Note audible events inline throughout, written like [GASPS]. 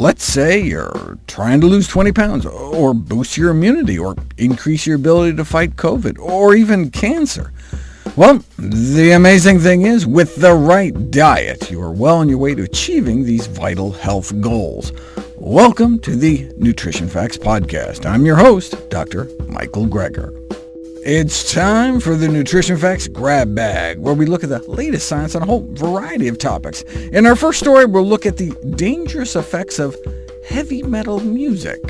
Let's say you're trying to lose 20 pounds, or boost your immunity, or increase your ability to fight COVID, or even cancer. Well, the amazing thing is, with the right diet, you are well on your way to achieving these vital health goals. Welcome to the Nutrition Facts Podcast. I'm your host, Dr. Michael Greger. It's time for the Nutrition Facts Grab Bag, where we look at the latest science on a whole variety of topics. In our first story, we'll look at the dangerous effects of heavy metal music.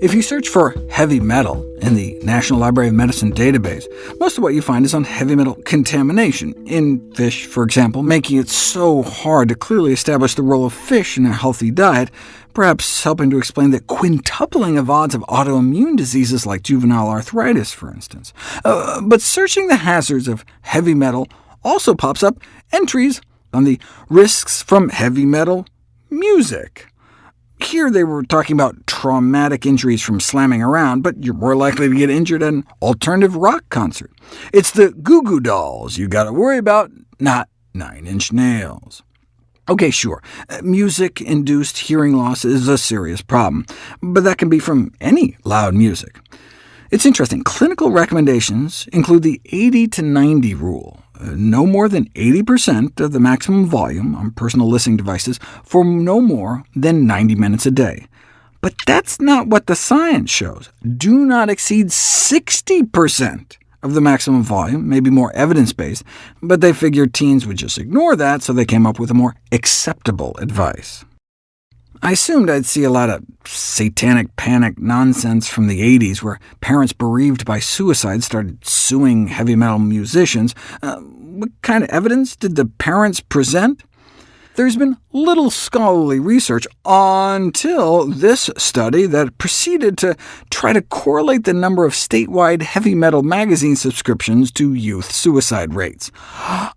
If you search for heavy metal in the National Library of Medicine database, most of what you find is on heavy metal contamination, in fish, for example, making it so hard to clearly establish the role of fish in a healthy diet, perhaps helping to explain the quintupling of odds of autoimmune diseases like juvenile arthritis, for instance. Uh, but searching the hazards of heavy metal also pops up entries on the risks from heavy metal music. Here they were talking about traumatic injuries from slamming around, but you're more likely to get injured at an alternative rock concert. It's the Goo Goo Dolls you got to worry about, not Nine Inch Nails. OK, sure, uh, music-induced hearing loss is a serious problem, but that can be from any loud music. It's interesting, clinical recommendations include the 80 to 90 rule, uh, no more than 80% of the maximum volume on personal listening devices for no more than 90 minutes a day. But that's not what the science shows. Do not exceed 60% of the maximum volume, maybe more evidence-based, but they figured teens would just ignore that, so they came up with a more acceptable advice. I assumed I'd see a lot of satanic panic nonsense from the 80s, where parents bereaved by suicide started suing heavy metal musicians. Uh, what kind of evidence did the parents present? There's been little scholarly research until this study that proceeded to try to correlate the number of statewide heavy metal magazine subscriptions to youth suicide rates. [GASPS]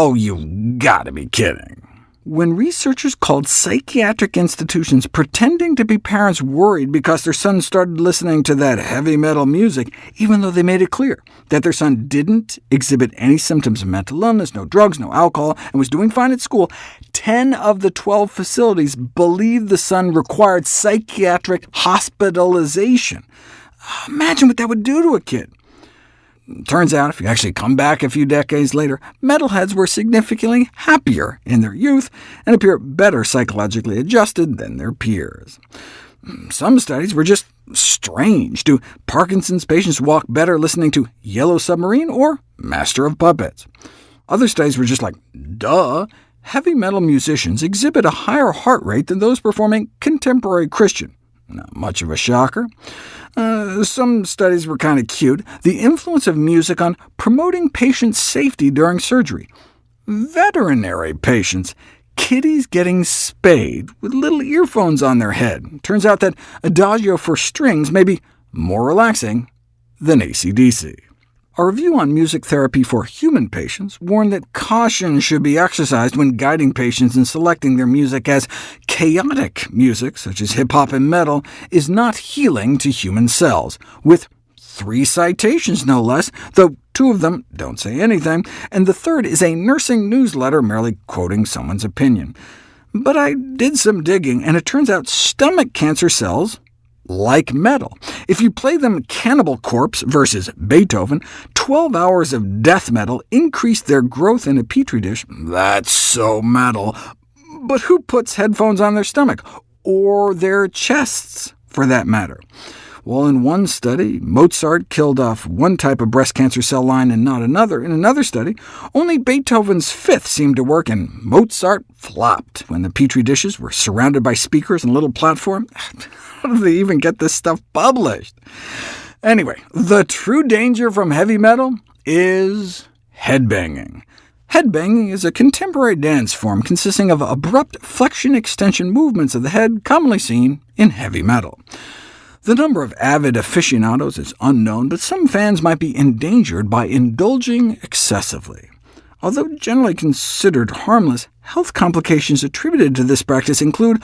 Oh, you've gotta be kidding when researchers called psychiatric institutions pretending to be parents worried because their son started listening to that heavy metal music, even though they made it clear that their son didn't exhibit any symptoms of mental illness, no drugs, no alcohol, and was doing fine at school, 10 of the 12 facilities believed the son required psychiatric hospitalization. Imagine what that would do to a kid. Turns out, if you actually come back a few decades later, metalheads were significantly happier in their youth and appear better psychologically adjusted than their peers. Some studies were just strange. Do Parkinson's patients walk better listening to Yellow Submarine or Master of Puppets? Other studies were just like, duh, heavy metal musicians exhibit a higher heart rate than those performing contemporary Christian. Not much of a shocker. Uh, some studies were kind of cute. The influence of music on promoting patient safety during surgery. Veterinary patients. Kitties getting spayed with little earphones on their head. Turns out that Adagio for strings may be more relaxing than AC/DC. A review on music therapy for human patients warned that caution should be exercised when guiding patients in selecting their music, as chaotic music, such as hip-hop and metal, is not healing to human cells, with three citations no less, though two of them don't say anything, and the third is a nursing newsletter merely quoting someone's opinion. But I did some digging, and it turns out stomach cancer cells like metal. If you play them Cannibal Corpse versus Beethoven, 12 hours of death metal increased their growth in a petri dish. That's so metal. But who puts headphones on their stomach? Or their chests, for that matter? Well, in one study, Mozart killed off one type of breast cancer cell line and not another. In another study, only Beethoven's fifth seemed to work, and Mozart flopped when the petri dishes were surrounded by speakers and a little platform. [LAUGHS] How do they even get this stuff published? Anyway, the true danger from heavy metal is headbanging. Headbanging is a contemporary dance form consisting of abrupt flexion-extension movements of the head commonly seen in heavy metal. The number of avid aficionados is unknown, but some fans might be endangered by indulging excessively. Although generally considered harmless, health complications attributed to this practice include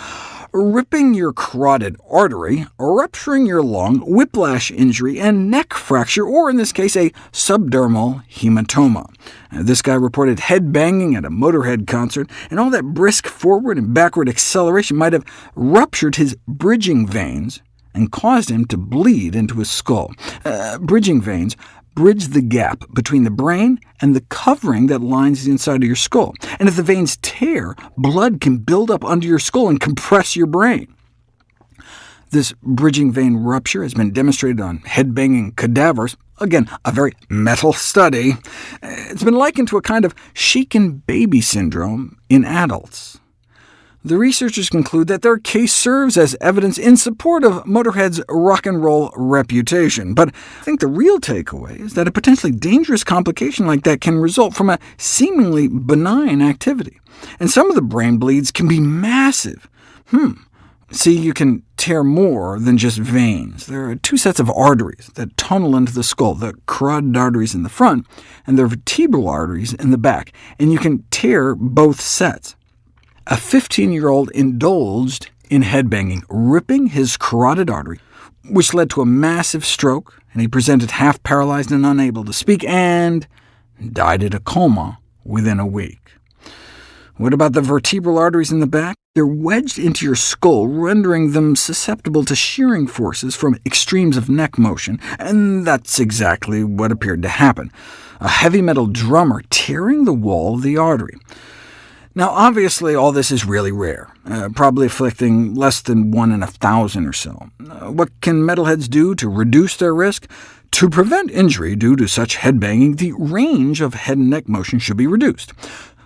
ripping your carotid artery, rupturing your lung, whiplash injury, and neck fracture, or in this case, a subdural hematoma. This guy reported head banging at a Motorhead concert, and all that brisk forward and backward acceleration might have ruptured his bridging veins and caused him to bleed into his skull. Uh, bridging veins bridge the gap between the brain and the covering that lines the inside of your skull. And if the veins tear, blood can build up under your skull and compress your brain. This bridging vein rupture has been demonstrated on head-banging cadavers, again, a very metal study. It's been likened to a kind of shaken baby syndrome in adults. The researchers conclude that their case serves as evidence in support of Motorhead's rock and roll reputation. But I think the real takeaway is that a potentially dangerous complication like that can result from a seemingly benign activity. And some of the brain bleeds can be massive. Hmm. See, you can tear more than just veins. There are two sets of arteries that tunnel into the skull, the carotid arteries in the front, and the vertebral arteries in the back, and you can tear both sets. A 15-year-old indulged in headbanging, ripping his carotid artery, which led to a massive stroke, and he presented half-paralyzed and unable to speak, and died in a coma within a week. What about the vertebral arteries in the back? They're wedged into your skull, rendering them susceptible to shearing forces from extremes of neck motion, and that's exactly what appeared to happen. A heavy metal drummer tearing the wall of the artery. Now, obviously, all this is really rare, uh, probably afflicting less than one in a thousand or so. Uh, what can metalheads do to reduce their risk? To prevent injury due to such headbanging, the range of head and neck motion should be reduced.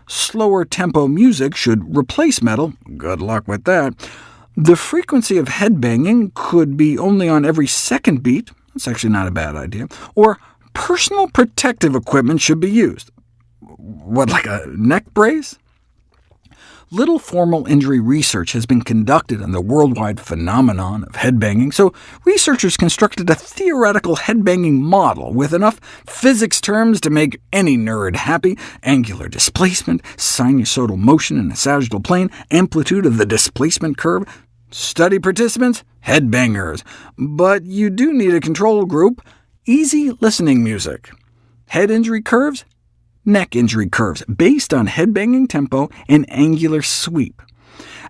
Slower tempo music should replace metal. Good luck with that. The frequency of headbanging could be only on every second beat. That's actually not a bad idea. Or personal protective equipment should be used. What, like a neck brace? Little formal injury research has been conducted on the worldwide phenomenon of headbanging, so researchers constructed a theoretical headbanging model with enough physics terms to make any nerd happy— angular displacement, sinusoidal motion in a sagittal plane, amplitude of the displacement curve. Study participants? Headbangers. But you do need a control group. Easy listening music. Head injury curves? Neck injury curves based on headbanging tempo and angular sweep.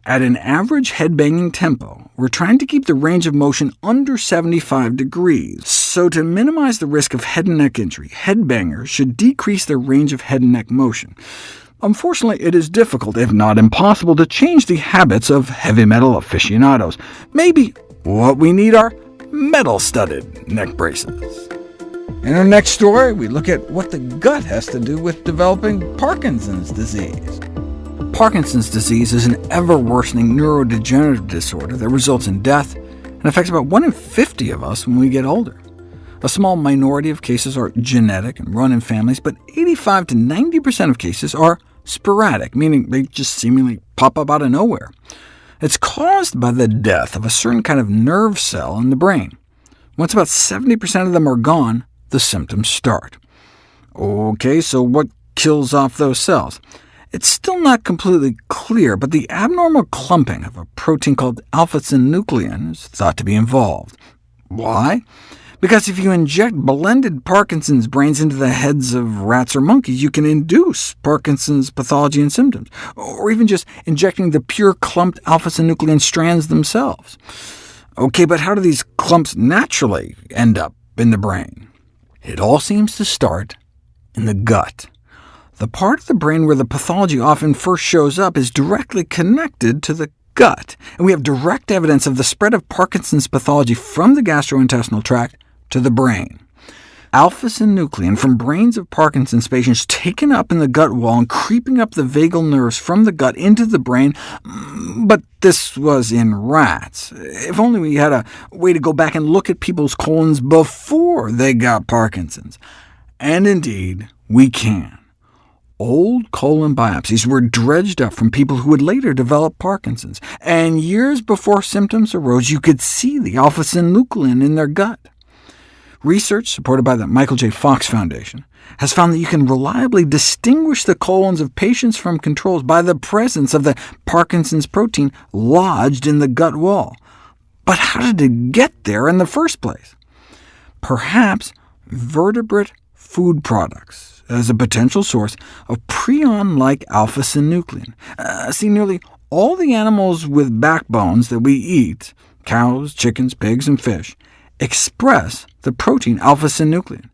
At an average headbanging tempo, we're trying to keep the range of motion under 75 degrees, so to minimize the risk of head and neck injury, headbangers should decrease their range of head and neck motion. Unfortunately, it is difficult, if not impossible, to change the habits of heavy metal aficionados. Maybe what we need are metal-studded neck braces. In our next story, we look at what the gut has to do with developing Parkinson's disease. Parkinson's disease is an ever-worsening neurodegenerative disorder that results in death and affects about 1 in 50 of us when we get older. A small minority of cases are genetic and run in families, but 85 to 90% of cases are sporadic, meaning they just seemingly pop up out of nowhere. It's caused by the death of a certain kind of nerve cell in the brain. Once about 70% of them are gone, the symptoms start. OK, so what kills off those cells? It's still not completely clear, but the abnormal clumping of a protein called alpha-synuclein is thought to be involved. Why? Because if you inject blended Parkinson's brains into the heads of rats or monkeys, you can induce Parkinson's pathology and symptoms, or even just injecting the pure clumped alpha-synuclein strands themselves. OK, but how do these clumps naturally end up in the brain? It all seems to start in the gut. The part of the brain where the pathology often first shows up is directly connected to the gut, and we have direct evidence of the spread of Parkinson's pathology from the gastrointestinal tract to the brain. Alpha-synuclein from brains of Parkinson's patients taken up in the gut wall and creeping up the vagal nerves from the gut into the brain, mm, but this was in rats. If only we had a way to go back and look at people's colons before they got Parkinson's. And indeed, we can. Old colon biopsies were dredged up from people who would later develop Parkinson's, and years before symptoms arose, you could see the alpha-synuclein in their gut. Research, supported by the Michael J. Fox Foundation, has found that you can reliably distinguish the colons of patients from controls by the presence of the Parkinson's protein lodged in the gut wall. But how did it get there in the first place? Perhaps vertebrate food products as a potential source of prion-like alpha-synuclein. Uh, see, nearly all the animals with backbones that we eat, cows, chickens, pigs, and fish, express the protein alpha-synuclein.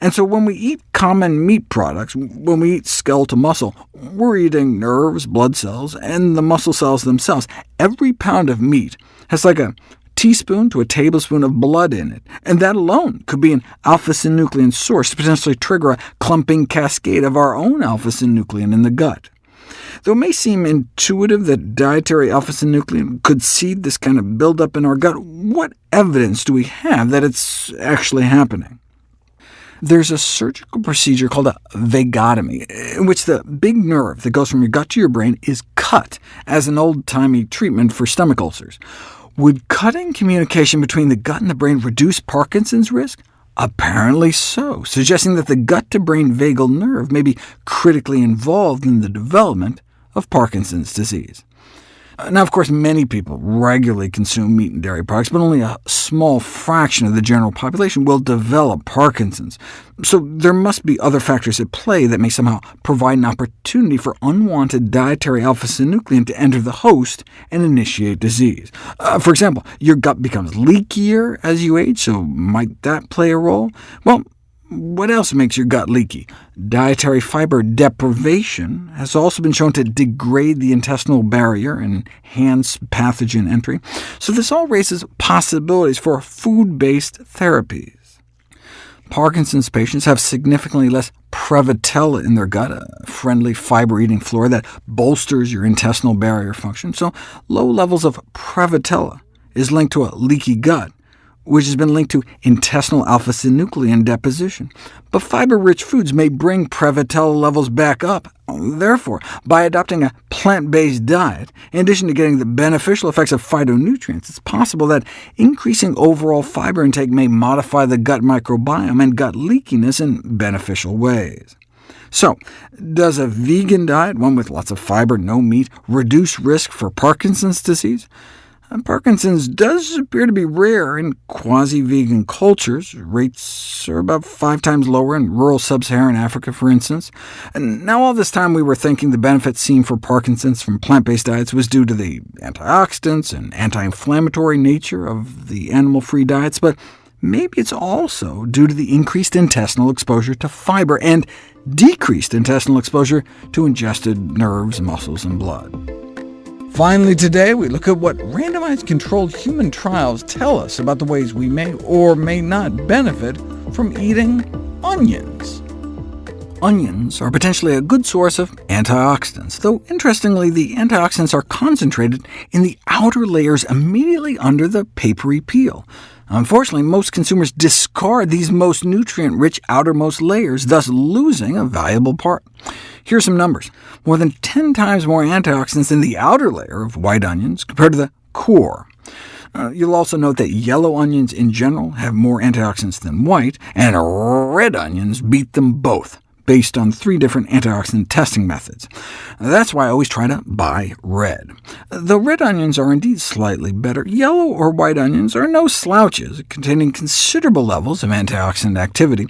And so when we eat common meat products, when we eat skeletal muscle, we're eating nerves, blood cells, and the muscle cells themselves. Every pound of meat has like a teaspoon to a tablespoon of blood in it, and that alone could be an alpha-synuclein source to potentially trigger a clumping cascade of our own alpha-synuclein in the gut. Though it may seem intuitive that dietary alpha-synuclein could seed this kind of buildup in our gut, what evidence do we have that it's actually happening? There's a surgical procedure called a vagotomy, in which the big nerve that goes from your gut to your brain is cut as an old-timey treatment for stomach ulcers. Would cutting communication between the gut and the brain reduce Parkinson's risk? Apparently so, suggesting that the gut-to-brain vagal nerve may be critically involved in the development of Parkinson's disease. Now, of course, many people regularly consume meat and dairy products, but only a small fraction of the general population will develop Parkinson's. So there must be other factors at play that may somehow provide an opportunity for unwanted dietary alpha-synuclein to enter the host and initiate disease. Uh, for example, your gut becomes leakier as you age, so might that play a role? Well, what else makes your gut leaky? Dietary fiber deprivation has also been shown to degrade the intestinal barrier and enhance pathogen entry, so this all raises possibilities for food-based therapies. Parkinson's patients have significantly less Prevotella in their gut, a friendly fiber-eating flora that bolsters your intestinal barrier function, so low levels of Prevotella is linked to a leaky gut, which has been linked to intestinal alpha-synuclein deposition. But fiber-rich foods may bring Prevotella levels back up. Therefore, by adopting a plant-based diet, in addition to getting the beneficial effects of phytonutrients, it's possible that increasing overall fiber intake may modify the gut microbiome and gut leakiness in beneficial ways. So, does a vegan diet, one with lots of fiber, no meat, reduce risk for Parkinson's disease? Parkinson's does appear to be rare in quasi-vegan cultures. Rates are about five times lower in rural sub-Saharan Africa, for instance. And now all this time we were thinking the benefits seen for Parkinson's from plant-based diets was due to the antioxidants and anti-inflammatory nature of the animal-free diets, but maybe it's also due to the increased intestinal exposure to fiber and decreased intestinal exposure to ingested nerves, muscles, and blood. Finally today, we look at what randomized controlled human trials tell us about the ways we may or may not benefit from eating onions. Onions are potentially a good source of antioxidants, though interestingly the antioxidants are concentrated in the outer layers immediately under the papery peel. Unfortunately, most consumers discard these most nutrient-rich outermost layers, thus losing a valuable part. Here are some numbers. More than 10 times more antioxidants in the outer layer of white onions compared to the core. Uh, you'll also note that yellow onions in general have more antioxidants than white, and red onions beat them both, based on three different antioxidant testing methods. That's why I always try to buy red. Though red onions are indeed slightly better, yellow or white onions are no slouches, containing considerable levels of antioxidant activity,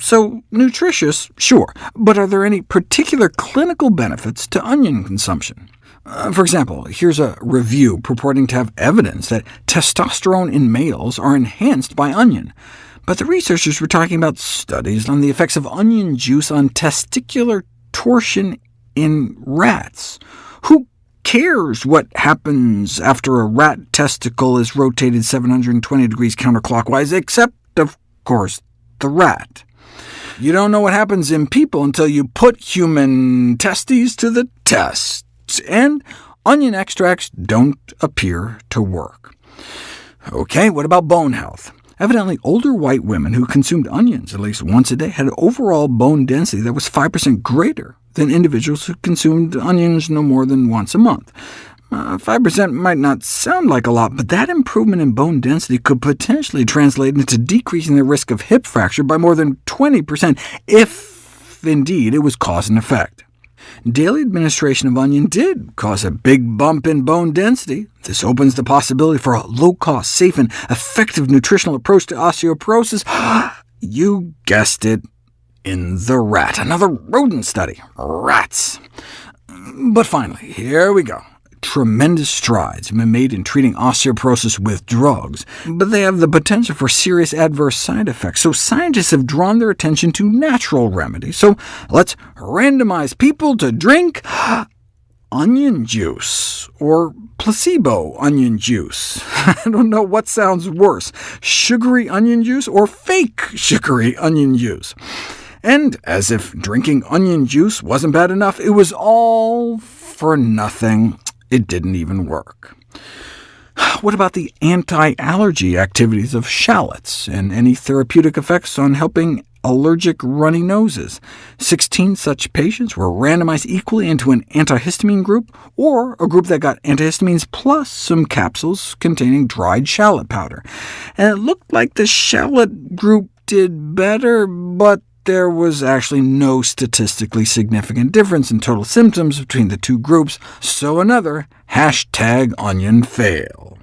so nutritious, sure, but are there any particular clinical benefits to onion consumption? Uh, for example, here's a review purporting to have evidence that testosterone in males are enhanced by onion. But the researchers were talking about studies on the effects of onion juice on testicular torsion in rats. Who cares what happens after a rat testicle is rotated 720 degrees counterclockwise, except, of course, the rat? You don't know what happens in people until you put human testes to the test, and onion extracts don't appear to work. OK, what about bone health? Evidently, older white women who consumed onions at least once a day had overall bone density that was 5% greater than individuals who consumed onions no more than once a month. Uh, 5% might not sound like a lot, but that improvement in bone density could potentially translate into decreasing the risk of hip fracture by more than 20%, if indeed it was cause and effect. Daily administration of onion did cause a big bump in bone density. This opens the possibility for a low-cost, safe, and effective nutritional approach to osteoporosis. [GASPS] you guessed it, in the rat. Another rodent study. Rats. But finally, here we go. Tremendous strides have been made in treating osteoporosis with drugs, but they have the potential for serious adverse side effects, so scientists have drawn their attention to natural remedies. So let's randomize people to drink [GASPS] onion juice, or placebo onion juice. [LAUGHS] I don't know what sounds worse, sugary onion juice or fake sugary onion juice. And as if drinking onion juice wasn't bad enough, it was all for nothing. It didn't even work. [SIGHS] What about the anti-allergy activities of shallots, and any therapeutic effects on helping allergic runny noses? 16 such patients were randomized equally into an antihistamine group, or a group that got antihistamines plus some capsules containing dried shallot powder. And it looked like the shallot group did better, but there was actually no statistically significant difference in total symptoms between the two groups, so another hashtag onion fail.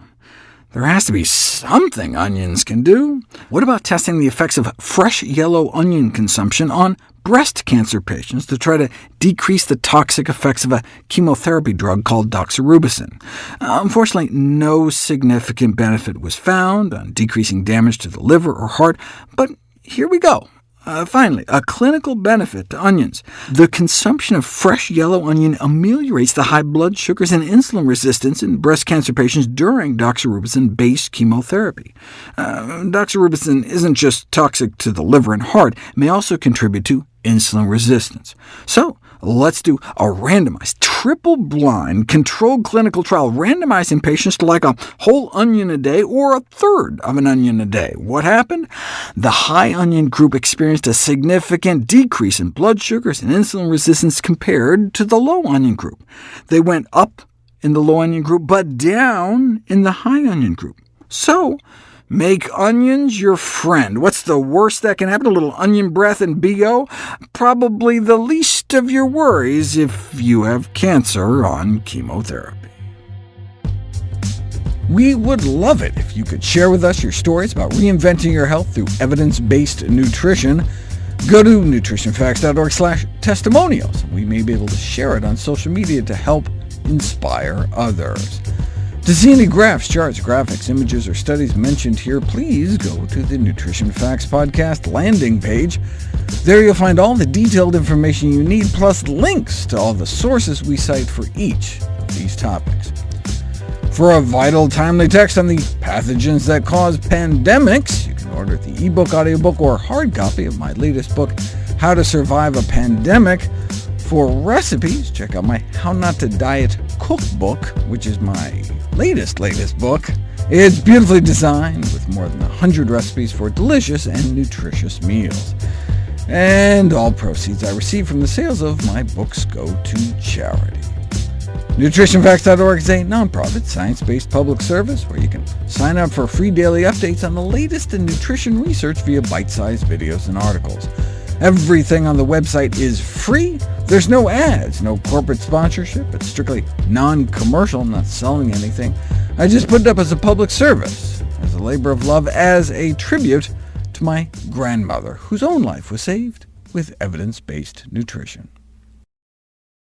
There has to be something onions can do. What about testing the effects of fresh yellow onion consumption on breast cancer patients to try to decrease the toxic effects of a chemotherapy drug called doxorubicin? Unfortunately, no significant benefit was found on decreasing damage to the liver or heart, but here we go. Uh, finally, a clinical benefit to onions. The consumption of fresh yellow onion ameliorates the high blood sugars and insulin resistance in breast cancer patients during doxorubicin-based chemotherapy. Uh, doxorubicin isn't just toxic to the liver and heart, it may also contribute to insulin resistance. So let's do a randomized, triple-blind, controlled clinical trial, randomizing patients to like a whole onion a day or a third of an onion a day. What happened? The high onion group experienced a significant decrease in blood sugars and insulin resistance compared to the low onion group. They went up in the low onion group, but down in the high onion group. So Make onions your friend. What's the worst that can happen? A little onion breath and BO? Probably the least of your worries if you have cancer on chemotherapy. We would love it if you could share with us your stories about reinventing your health through evidence-based nutrition. Go to nutritionfacts.org slash testimonials. We may be able to share it on social media to help inspire others. To see any graphs, charts, graphics, images, or studies mentioned here, please go to the Nutrition Facts Podcast landing page. There you'll find all the detailed information you need, plus links to all the sources we cite for each of these topics. For a vital, timely text on the pathogens that cause pandemics, you can order the ebook, audiobook, or hard copy of my latest book, How to Survive a Pandemic. For recipes, check out my How Not to Diet cookbook, which is my latest, latest book. It's beautifully designed, with more than 100 recipes for delicious and nutritious meals. And all proceeds I receive from the sales of my books go to charity. NutritionFacts.org is a nonprofit, science-based public service where you can sign up for free daily updates on the latest in nutrition research via bite-sized videos and articles. Everything on the website is free. There's no ads, no corporate sponsorship. It's strictly non-commercial. I'm not selling anything. I just put it up as a public service, as a labor of love, as a tribute to my grandmother, whose own life was saved with evidence-based nutrition.